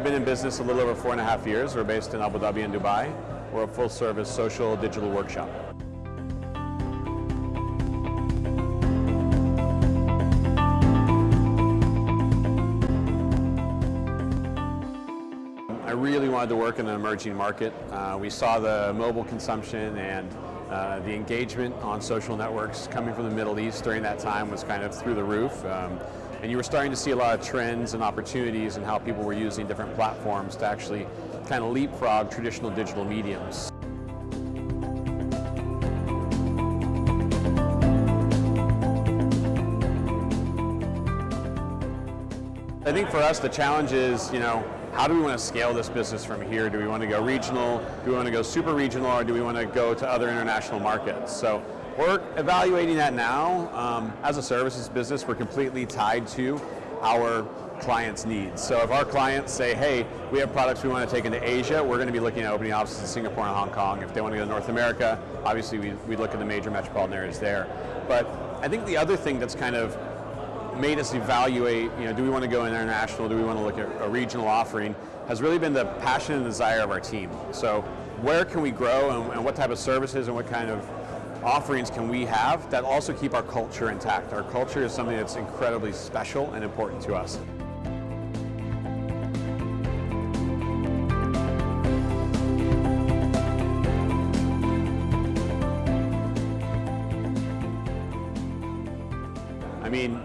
we've been in business a little over four and a half years. We're based in Abu Dhabi and Dubai. We're a full-service social digital workshop. I really wanted to work in an emerging market. Uh, we saw the mobile consumption and uh, the engagement on social networks coming from the Middle East during that time was kind of through the roof. Um, and you were starting to see a lot of trends and opportunities and how people were using different platforms to actually kind of leapfrog traditional digital mediums. I think for us the challenge is, you know, how do we want to scale this business from here? Do we want to go regional? Do we want to go super regional or do we want to go to other international markets? So we're evaluating that now. Um, as a services business, we're completely tied to our clients' needs. So if our clients say, hey, we have products we want to take into Asia, we're going to be looking at opening offices in Singapore and Hong Kong. If they want to go to North America, obviously we, we look at the major metropolitan areas there. But I think the other thing that's kind of made us evaluate, you know, do we want to go international, do we want to look at a regional offering, has really been the passion and desire of our team. So where can we grow and, and what type of services and what kind of offerings can we have that also keep our culture intact. Our culture is something that's incredibly special and important to us. I mean,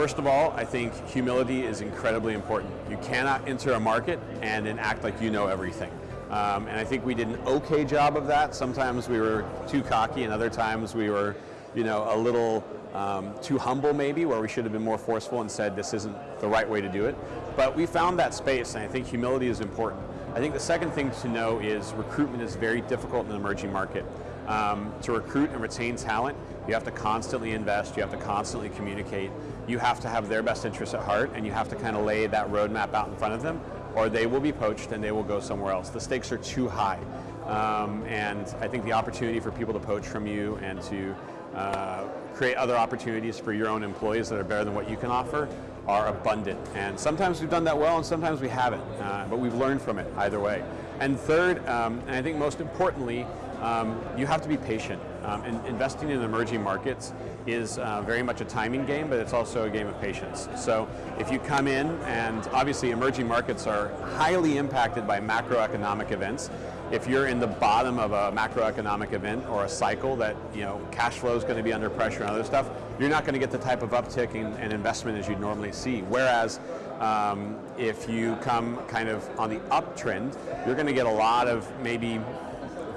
First of all, I think humility is incredibly important. You cannot enter a market and then act like you know everything. Um, and I think we did an okay job of that. Sometimes we were too cocky and other times we were, you know, a little um, too humble maybe, where we should have been more forceful and said this isn't the right way to do it. But we found that space and I think humility is important. I think the second thing to know is recruitment is very difficult in an emerging market. Um, to recruit and retain talent, you have to constantly invest, you have to constantly communicate, you have to have their best interests at heart, and you have to kind of lay that roadmap out in front of them, or they will be poached and they will go somewhere else. The stakes are too high. Um, and I think the opportunity for people to poach from you and to uh, create other opportunities for your own employees that are better than what you can offer are abundant. And sometimes we've done that well and sometimes we haven't, uh, but we've learned from it either way. And third, um, and I think most importantly, um, you have to be patient. Um, and investing in emerging markets is uh, very much a timing game, but it's also a game of patience. So if you come in, and obviously emerging markets are highly impacted by macroeconomic events. If you're in the bottom of a macroeconomic event or a cycle that you know cash flow is going to be under pressure and other stuff, you're not going to get the type of uptick in, in investment as you'd normally see. Whereas um, if you come kind of on the uptrend, you're going to get a lot of maybe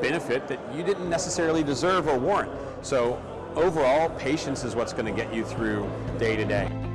benefit that you didn't necessarily deserve or warrant. So overall, patience is what's going to get you through day to day.